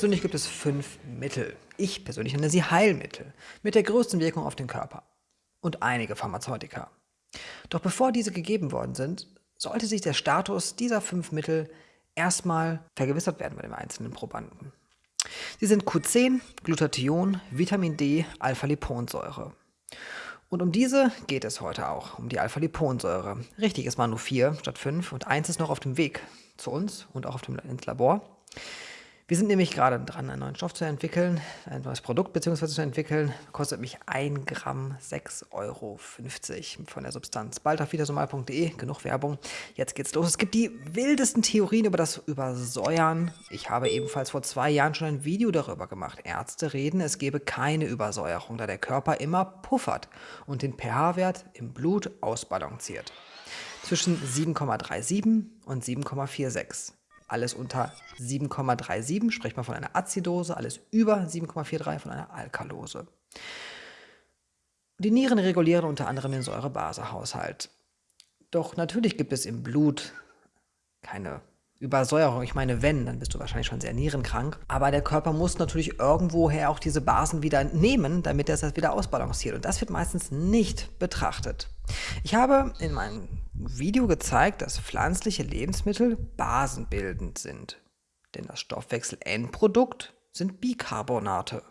Persönlich gibt es fünf Mittel. Ich persönlich nenne sie Heilmittel mit der größten Wirkung auf den Körper. Und einige Pharmazeutika. Doch bevor diese gegeben worden sind, sollte sich der Status dieser fünf Mittel erstmal vergewissert werden bei dem einzelnen Probanden. Sie sind Q10, Glutathion, Vitamin D, Alpha-Liponsäure. Und um diese geht es heute auch, um die Alpha-Liponsäure. Richtig, es waren nur vier statt fünf und eins ist noch auf dem Weg zu uns und auch auf dem, ins Labor. Wir sind nämlich gerade dran, einen neuen Stoff zu entwickeln, ein neues Produkt bzw. zu entwickeln. Kostet mich 1 Gramm 6,50 Euro von der Substanz. Bald auf wiedersomal.de, genug Werbung. Jetzt geht's los. Es gibt die wildesten Theorien über das Übersäuern. Ich habe ebenfalls vor zwei Jahren schon ein Video darüber gemacht. Ärzte reden, es gebe keine Übersäuerung, da der Körper immer puffert und den pH-Wert im Blut ausbalanciert. Zwischen 7,37 und 7,46 alles unter 7,37 spricht man von einer Azidose, alles über 7,43 von einer Alkalose. Die Nieren regulieren unter anderem den Säurebasehaushalt. Doch natürlich gibt es im Blut keine Übersäuerung. Ich meine, wenn, dann bist du wahrscheinlich schon sehr nierenkrank. Aber der Körper muss natürlich irgendwoher auch diese Basen wieder nehmen, damit er das wieder ausbalanciert. Und das wird meistens nicht betrachtet. Ich habe in meinem Video gezeigt, dass pflanzliche Lebensmittel basenbildend sind. Denn das Stoffwechsel-Endprodukt sind Bicarbonate,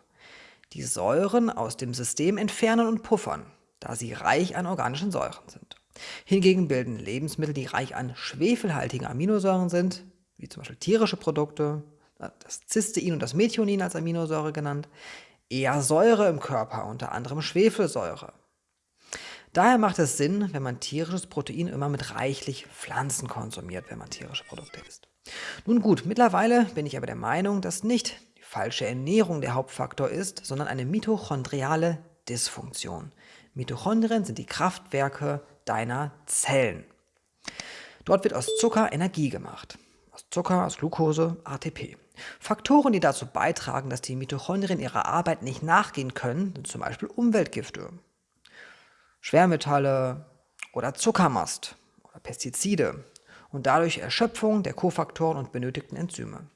die Säuren aus dem System entfernen und puffern, da sie reich an organischen Säuren sind. Hingegen bilden Lebensmittel, die reich an schwefelhaltigen Aminosäuren sind, wie zum Beispiel tierische Produkte, das Cystein und das Methionin als Aminosäure genannt, eher Säure im Körper, unter anderem Schwefelsäure. Daher macht es Sinn, wenn man tierisches Protein immer mit reichlich Pflanzen konsumiert, wenn man tierische Produkte isst. Nun gut, mittlerweile bin ich aber der Meinung, dass nicht die falsche Ernährung der Hauptfaktor ist, sondern eine mitochondriale Dysfunktion. Mitochondrien sind die Kraftwerke deiner Zellen. Dort wird aus Zucker Energie gemacht. Aus Zucker, aus Glucose, ATP. Faktoren, die dazu beitragen, dass die Mitochondrien ihrer Arbeit nicht nachgehen können, sind zum Beispiel Umweltgifte, Schwermetalle oder Zuckermast oder Pestizide und dadurch Erschöpfung der Kofaktoren und benötigten Enzyme.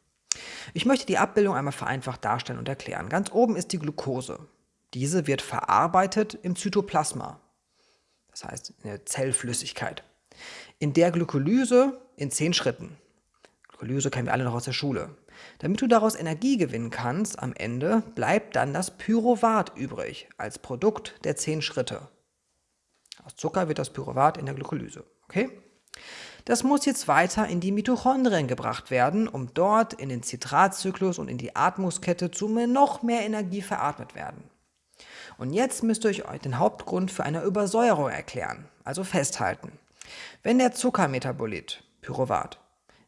Ich möchte die Abbildung einmal vereinfacht darstellen und erklären. Ganz oben ist die Glucose. Diese wird verarbeitet im Zytoplasma, das heißt in der Zellflüssigkeit. In der Glykolyse in zehn Schritten. Glykolyse kennen wir alle noch aus der Schule. Damit du daraus Energie gewinnen kannst, am Ende bleibt dann das Pyruvat übrig, als Produkt der zehn Schritte. Aus Zucker wird das Pyruvat in der Glykolyse. Okay? Das muss jetzt weiter in die Mitochondrien gebracht werden, um dort in den Zitratzyklus und in die Atmungskette zu noch mehr Energie veratmet werden. Und jetzt müsst ihr euch den Hauptgrund für eine Übersäuerung erklären, also festhalten. Wenn der Zuckermetabolit, Pyruvat,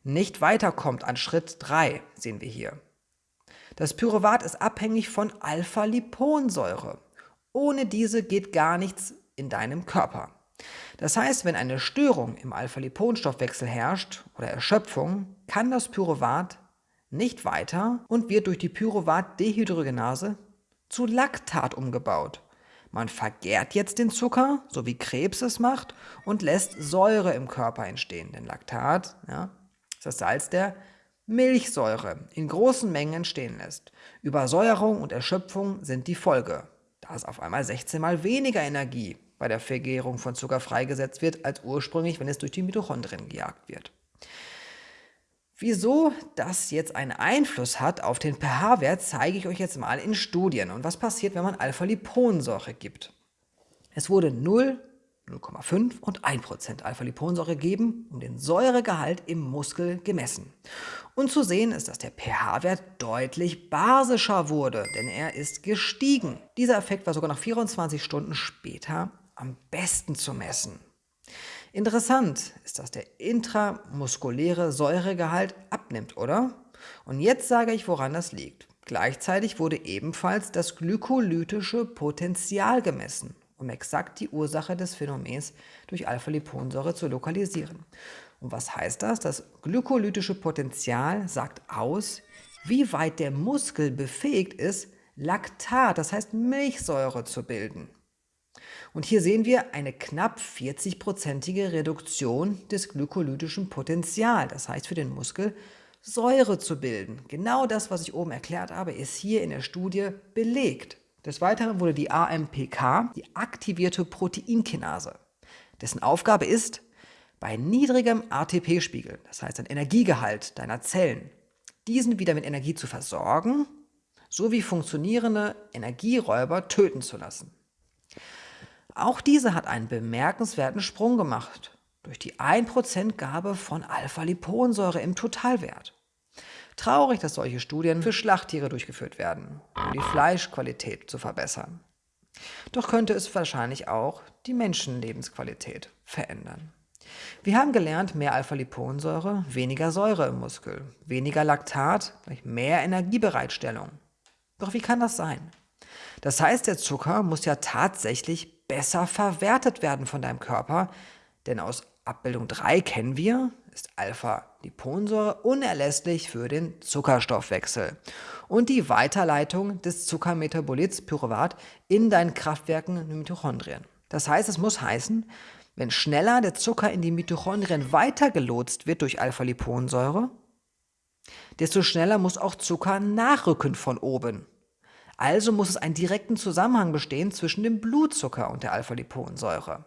nicht weiterkommt an Schritt 3, sehen wir hier. Das Pyruvat ist abhängig von Alpha-Liponsäure. Ohne diese geht gar nichts in deinem Körper. Das heißt, wenn eine Störung im Alpha-Liponstoffwechsel herrscht oder Erschöpfung, kann das Pyruvat nicht weiter und wird durch die Pyruvat-Dehydrogenase zu Laktat umgebaut. Man vergärt jetzt den Zucker, so wie Krebs es macht, und lässt Säure im Körper entstehen. Denn Laktat ja, ist das Salz der Milchsäure in großen Mengen entstehen lässt. Übersäuerung und Erschöpfung sind die Folge, da es auf einmal 16 mal weniger Energie bei der Vergärung von Zucker freigesetzt wird, als ursprünglich, wenn es durch die Mitochondrien gejagt wird. Wieso das jetzt einen Einfluss hat auf den pH-Wert, zeige ich euch jetzt mal in Studien. Und was passiert, wenn man Alpha-Liponsäure gibt? Es wurde 0, 0,5 und 1% Alpha-Liponsäure gegeben, um den Säuregehalt im Muskel gemessen. Und zu sehen ist, dass der pH-Wert deutlich basischer wurde, denn er ist gestiegen. Dieser Effekt war sogar noch 24 Stunden später am besten zu messen. Interessant ist, dass der intramuskuläre Säuregehalt abnimmt, oder? Und jetzt sage ich, woran das liegt. Gleichzeitig wurde ebenfalls das glykolytische Potenzial gemessen, um exakt die Ursache des Phänomens durch Alpha-Liponsäure zu lokalisieren. Und was heißt das? Das glykolytische Potenzial sagt aus, wie weit der Muskel befähigt ist, Laktat, das heißt Milchsäure zu bilden. Und hier sehen wir eine knapp 40-prozentige Reduktion des glykolytischen Potenzials. Das heißt für den Muskel Säure zu bilden. Genau das, was ich oben erklärt habe, ist hier in der Studie belegt. Des Weiteren wurde die AMPK, die aktivierte Proteinkinase, dessen Aufgabe ist, bei niedrigem ATP-Spiegel, das heißt ein Energiegehalt deiner Zellen, diesen wieder mit Energie zu versorgen, sowie funktionierende Energieräuber töten zu lassen. Auch diese hat einen bemerkenswerten Sprung gemacht durch die 1%-Gabe von Alpha-Liponsäure im Totalwert. Traurig, dass solche Studien für Schlachttiere durchgeführt werden, um die Fleischqualität zu verbessern. Doch könnte es wahrscheinlich auch die Menschenlebensqualität verändern. Wir haben gelernt, mehr Alpha-Liponsäure, weniger Säure im Muskel, weniger Laktat, mehr Energiebereitstellung. Doch wie kann das sein? Das heißt, der Zucker muss ja tatsächlich besser verwertet werden von deinem Körper, denn aus Abbildung 3 kennen wir, ist Alpha-Liponsäure unerlässlich für den Zuckerstoffwechsel und die Weiterleitung des Zuckermetabolits Pyruvat in deinen Kraftwerken Mitochondrien. Das heißt, es muss heißen, wenn schneller der Zucker in die Mitochondrien weitergelotst wird durch Alpha-Liponsäure, desto schneller muss auch Zucker nachrücken von oben. Also muss es einen direkten Zusammenhang bestehen zwischen dem Blutzucker und der Alpha-Liponsäure.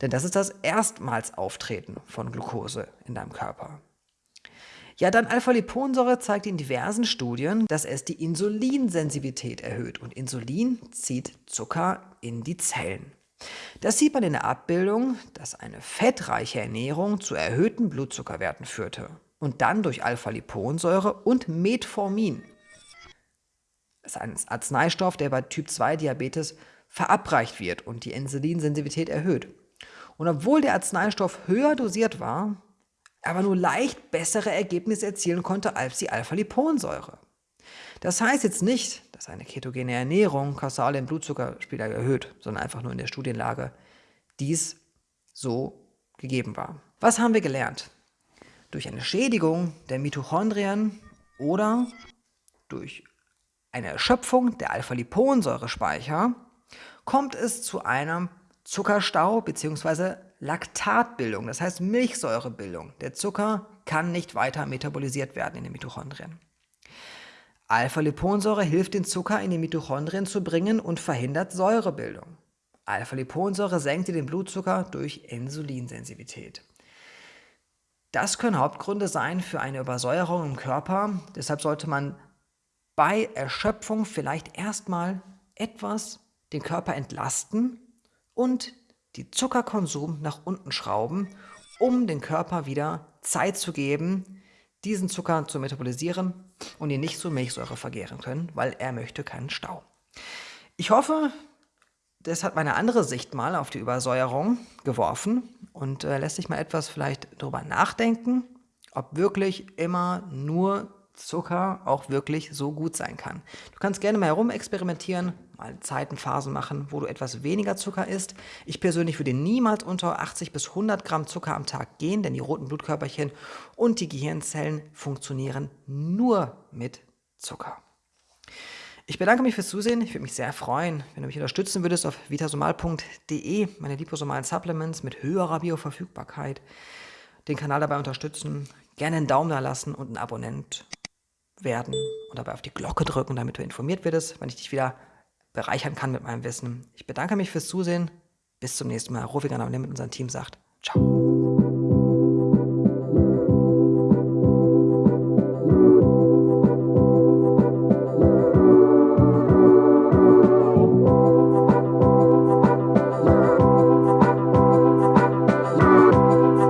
Denn das ist das erstmals Auftreten von Glucose in deinem Körper. Ja, dann Alpha-Liponsäure zeigt in diversen Studien, dass es die Insulinsensitivität erhöht und Insulin zieht Zucker in die Zellen. Das sieht man in der Abbildung, dass eine fettreiche Ernährung zu erhöhten Blutzuckerwerten führte und dann durch Alpha-Liponsäure und Metformin. Ist ein Arzneistoff, der bei Typ-2-Diabetes verabreicht wird und die Insulinsensitivität erhöht. Und obwohl der Arzneistoff höher dosiert war, aber nur leicht bessere Ergebnisse erzielen konnte als die Alpha-Liponsäure. Das heißt jetzt nicht, dass eine ketogene Ernährung kausal den Blutzuckerspiegel erhöht, sondern einfach nur in der Studienlage dies so gegeben war. Was haben wir gelernt? Durch eine Schädigung der Mitochondrien oder durch eine Erschöpfung der Alpha-Liponsäurespeicher kommt es zu einem Zuckerstau bzw. Laktatbildung, das heißt Milchsäurebildung. Der Zucker kann nicht weiter metabolisiert werden in den Mitochondrien. Alpha-Liponsäure hilft den Zucker in die Mitochondrien zu bringen und verhindert Säurebildung. Alpha-Liponsäure senkt den Blutzucker durch Insulinsensitivität. Das können Hauptgründe sein für eine Übersäuerung im Körper. Deshalb sollte man bei Erschöpfung vielleicht erstmal etwas den Körper entlasten und die Zuckerkonsum nach unten schrauben, um den Körper wieder Zeit zu geben, diesen Zucker zu metabolisieren und ihn nicht zu Milchsäure vergären können, weil er möchte keinen Stau. Ich hoffe, das hat meine andere Sicht mal auf die Übersäuerung geworfen und äh, lässt sich mal etwas vielleicht darüber nachdenken, ob wirklich immer nur Zucker auch wirklich so gut sein kann. Du kannst gerne mal herumexperimentieren, mal Zeiten, Phasen machen, wo du etwas weniger Zucker isst. Ich persönlich würde niemals unter 80 bis 100 Gramm Zucker am Tag gehen, denn die roten Blutkörperchen und die Gehirnzellen funktionieren nur mit Zucker. Ich bedanke mich fürs Zusehen. Ich würde mich sehr freuen, wenn du mich unterstützen würdest auf vitasomal.de, meine liposomalen Supplements mit höherer Bioverfügbarkeit. Den Kanal dabei unterstützen, gerne einen Daumen da lassen und ein Abonnent werden und dabei auf die Glocke drücken, damit du informiert wirst, wenn ich dich wieder bereichern kann mit meinem Wissen. Ich bedanke mich fürs Zusehen. Bis zum nächsten Mal. Rufi Ganam mit unserem Team sagt Ciao.